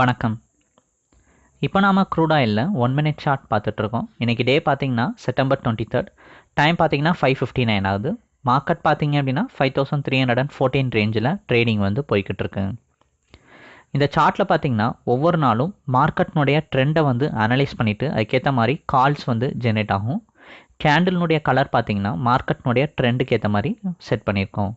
வணக்கம். இப்போ நாம் க்ரூடாயில் ஒன் மினிட் சார்ட் பார்த்துட்ருக்கோம். இன்றைக்கி டே பார்த்தீங்கன்னா செப்டம்பர் டுவெண்ட்டி தேர்ட் டைம் பார்த்தீங்கன்னா ஃபைவ் ஃபிஃப்டி நைன் ஆகுது. மார்க்கெட் பார்த்தீங்க அப்படின்னா five thousand three hundred and fourteen ரேஞ்சில் ட்ரேடிங் வந்து போய்கிட்டு இருக்கு இந்த சார்ட்டில் பார்த்தீங்கன்னா ஒவ்வொரு நாளும் மார்க்கெட்னுடைய ட்ரெண்டை வந்து அனலைஸ் பண்ணிவிட்டு அதுக்கேற்ற மாதிரி கால்ஸ் வந்து ஜெனரேட் ஆகும். கேண்டில்னுடைய கலர் பார்த்திங்கன்னா மார்க்கெட்னுடைய ட்ரெண்டுக்கு ஏற்ற மாதிரி செட் பண்ணியிருக்கோம்.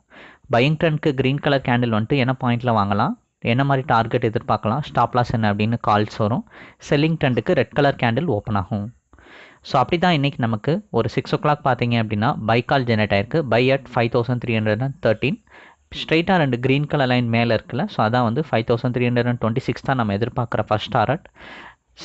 பையிங் ட்ரெண்ட்க்கு க்ரீன் கலர் கேண்டில் வந்துட்டு என்ன பாயிண்டில் வாங்கலாம்? என்ன மாதிரி டார்கெட் எதிர்பார்க்கலாம்? ஸ்டாப் லாஸ் என்ன அப்படின்னு கால்ஸ் வரும். செல்லிங் ட்ரெண்டுக்கு ரெட் கலர் கேண்டில் ஓப்பன் ஆகும். ஸோ அப்படி தான் இன்றைக்கி நமக்கு ஒரு சிக்ஸ் ஓ கிளாக் பார்த்தீங்க அப்படின்னா பை கால் ஜெனரேட் ஆயிருக்கு. Buy at five thousand three hundred and thirteen ஸ்ட்ரைட்டாக ரெண்டு க்ரீன் கலர் லைன் மேலே இருக்குல்ல ஸோ அதான் வந்து five thousand three hundred and twenty six தான் நம்ம எதிர்பார்க்குற ஃபஸ்ட் டாரட்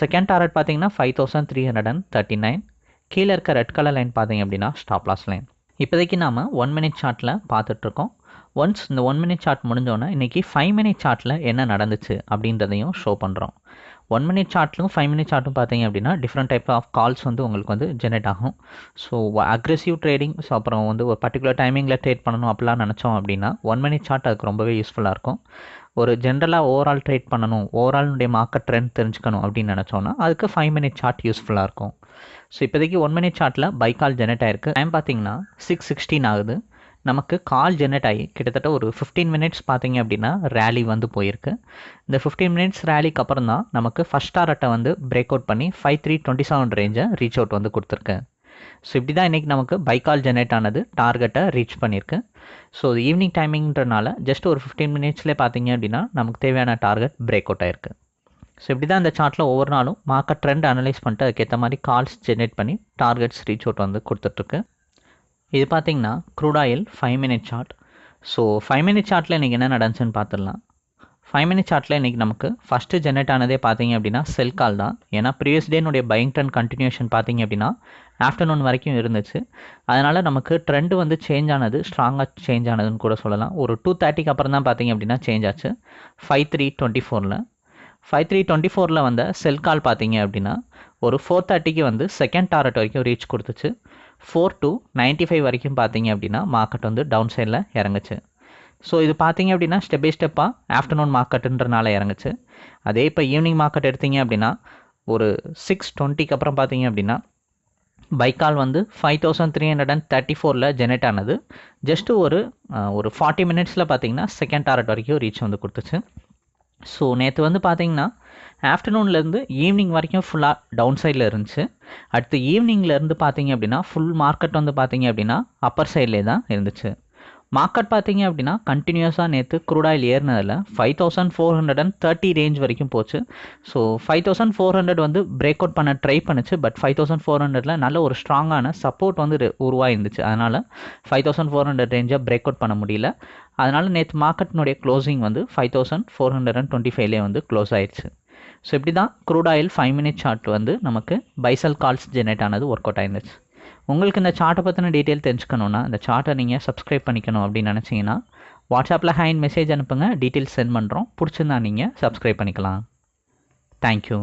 செகண்ட் டாரட் பார்த்தீங்கன்னா five thousand three hundred and thirty nine கீழே இருக்க ரெட் கலர் லைன் பார்த்தீங்க அப்படின்னா ஸ்டாப் லாஸ் லைன் இப்போதைக்கு நாம் ஒன் மினிட் சார்ட்டில் பார்த்துட்ருக்கோம் ஒன்ஸ் இந்த ஒன் மினிட் சார்ட் முடிஞ்சோன்னே இன்றைக்கி ஃபைவ் மினிட் சார்ட்டில் என்ன நடந்துச்சு அப்படின்றதையும் ஷோ பண்ணுறோம் ஒன் மினிட் சார்ட்லும் ஃபைவ் மினிட் சார்ட்டும் பார்த்தீங்க அப்படின்னா டிஃப்ரெண்ட் டைப் ஆஃப் கால்ஸ் வந்து உங்களுக்கு வந்து ஜெனரேட் ஆகும். ஸோ அக்ரெசிவ் ட்ரேடிங் ஸோ அப்புறம் வந்து ஒரு பர்டிகுலர் டைமிங்கில் ட்ரேட் பண்ணணும் அப்படிலாம் நினச்சோம் அப்படின்னா ஒன் மினிட் சார்ட் அதுக்கு ரொம்பவே யூஸ்ஃபுல்லாக இருக்கும். ஒரு ஜென்ரலாக ஓவரால் ட்ரேட் பண்ணணும் ஓவரால்னுடைய மார்க்கெட் ட்ரெண்ட் தெரிஞ்சுக்கணும் அப்படின்னு நினச்சோன்னா அதுக்கு ஃபைவ் மினிட் சார்ட் யூஸ்ஃபுல்லாக இருக்கும். ஸோ இப்போதைக்கு ஒன் மினிட் சார்ட்டில் பை கால் ஜெனரேட் ஆயிருக்கு. டைம் பார்த்தீங்கன்னா சிக்ஸ் சிக்ஸ்டீன் ஆகுது. நமக்கு கால் ஜெனரேட் ஆகி கிட்டத்தட்ட ஒரு ஃபிஃப்டீன் மினிட்ஸ் பார்த்தீங்க அப்படின்னா ரேலி வந்து போயிருக்கு. இந்த ஃபிஃப்டீன் மினிட்ஸ் ரேலிக்கு அப்புறம் தான் நமக்கு ஃபஸ்ட் டாரட்டை வந்து பிரேக் அவுட் பண்ணி ஃபைவ் த்ரீ டுவெண்ட்டி செவன் ரேஞ்சை ரீச் அவுட் வந்து கொடுத்துருக்கு. ஸோ இப்படி தான் இன்றைக்கி நமக்கு பைக்கால் ஜெனரேட் ஆனது டார்கெட்டை ரீச் பண்ணியிருக்கு ஸோ ஈவினிங் டைமிங்கிறனால ஜஸ்ட் ஒரு ஃபிஃப்டீன் மினிட்ஸ்லேயே பார்த்தீங்க அப்படின்னா நமக்கு தேவையான டார்கெட் பிரேக் அவுட் ஆயிருக்கு. ஸோ இப்படி தான் இந்த சார்ட்டில் ஒவ்வொரு நாளும் மார்க்கெட் ட்ரெண்ட் அனலைஸ் பண்ணிட்டு அதுக்கேற்ற மாதிரி கால்ஸ் ஜென்ரேட் பண்ணி டார்கெட்ஸ் ரீச் அவுட் வந்து கொடுத்துட்ருக்கு இது பார்த்தீங்கன்னா crude oil five minute chart so five minute சார்ட்டில் இன்றைக்கி என்ன நடந்துச்சுன்னு பார்த்துடலாம் ஃபைவ் மினிட் சார்ட்டில் இன்றைக்கி நமக்கு ஃபஸ்ட்டு ஜென்ரேட் ஆனதே பார்த்தீங்க அப்படின்னா செல் கால் தான். ஏன்னா ப்ரீவியஸ் டேனுடைய பையிங் ட்ரெண்ட் கண்டினியூஷன் பார்த்தீங்க அப்படின்னா ஆஃப்டர்நூன் வரைக்கும் இருந்துச்சு. அதனால் நமக்கு ட்ரெண்டு வந்து சேஞ்ச் ஆனது ஸ்ட்ராங்காக சேஞ்ச் ஆனதுன்னு கூட சொல்லலாம். ஒரு டூ தேர்ட்டிக்கு அப்புறம் தான் பார்த்தீங்க அப்படின்னா சேஞ்ச் ஆச்சு. ஃபைவ் த்ரீ டுவெண்ட்டி ஃபோரில் ஃபைவ் த்ரீ டுவெண்ட்டி ஃபோரில் வந்த செல் கால் பார்த்தீங்க அப்படின்னா ஒரு ஃபோர் தேர்ட்டிக்கு வந்து செகண்ட் டாரட் வரைக்கும் ரீச் கொடுத்துச்சு. ஃபோர் டு நைன்ட்டி ஃபைவ் வரைக்கும் பார்த்தீங்க அப்படின்னா மார்க்கெட் வந்து டவுன் சைடில் இறங்குச்சு. ஸோ இது பார்த்தீங்க அப்படின்னா ஸ்டெப் பை ஸ்டெப்பாக ஆஃப்டர்நூன் மார்க்கெட்டுன்றனால இறங்குச்சு. அதே இப்போ ஈவினிங் மார்க்கெட் எடுத்தீங்க அப்படின்னா ஒரு சிக்ஸ் டுவெண்ட்டிக்கு அப்புறம் பார்த்தீங்க அப்படின்னா பைக்கால் வந்து five thousand three hundred and thirty ஃபோரில் ஜெனரேட் ஆனது. ஜஸ்ட்டு ஒரு ஒரு ஃபார்ட்டி மினிட்ஸில் பார்த்தீங்கன்னா செகண்ட் டாரட் வரைக்கும் ரீச் வந்து கொடுத்துச்சு. ஸோ நேற்று வந்து பார்த்தீங்கன்னா ஆஃப்டர்நூன்லேருந்து ஈவினிங் வரைக்கும் ஃபுல்லாக டவுன் சைடில் இருந்துச்சு. அடுத்து ஈவினிங்லேருந்து பார்த்தீங்க அப்படின்னா ஃபுல் மார்க்கெட் வந்து பார்த்தீங்க அப்படின்னா அப்பர் சைட்லேயே தான் இருந்துச்சு. மார்க்கெட் பார்த்தீங்க அப்படின்னா கண்டினியூஸாக நேற்று crude oil ஏறினதில் five thousand four hundred and thirty range வரைக்கும் போச்சு. So five thousand four hundred வந்து பிரேக் அவுட் பண்ண ட்ரை பண்ணுச்சு. பட் ஃபைவ் தௌசண்ட் ஃபோர் ஹண்ட்ரடில் நல்ல ஒரு ஸ்ட்ராங்கான சப்போர்ட் வந்து உருவாயிருந்துச்சு. அதனால் ஃபைவ் தௌசண்ட் ஃபோர் ஹண்ட்ரட் ரேஞ்சை பிரேக் அவுட் பண்ண முடியல. அதனால் நேற்று மார்க்கெட்னுடைய க்ளோசிங் வந்து five thousand four hundred and twenty ஃபைவ்லேயே வந்து க்ளோஸ் ஆயிடுச்சு ஸோ இப்படி தான் crude oil five minute chart வந்து நமக்கு பைசல் கால்ஸ் ஜெனரேட் ஆனது ஒர்க் அவுட் ஆயிருந்துச்சு. உங்களுக்கு இந்த சார்ட்டை பற்றின டீட்டெயில் தெரிஞ்சுக்கணுன்னா இந்த சார்ட்டை நீங்கள் சப்ஸ்கிரைப் பண்ணிக்கணும் அப்படின்னு நினச்சிங்கன்னா வாட்ஸ்அப்பில் ஹேண்ட் மெசேஜ் அனுப்புங்க. டீட்டெயில்ஸ் சென்ட் பண்ணுறோம் பிடிச்சிருந்தா நீங்கள் சப்ஸ்கிரைப் பண்ணிக்கலாம். தேங்க்யூ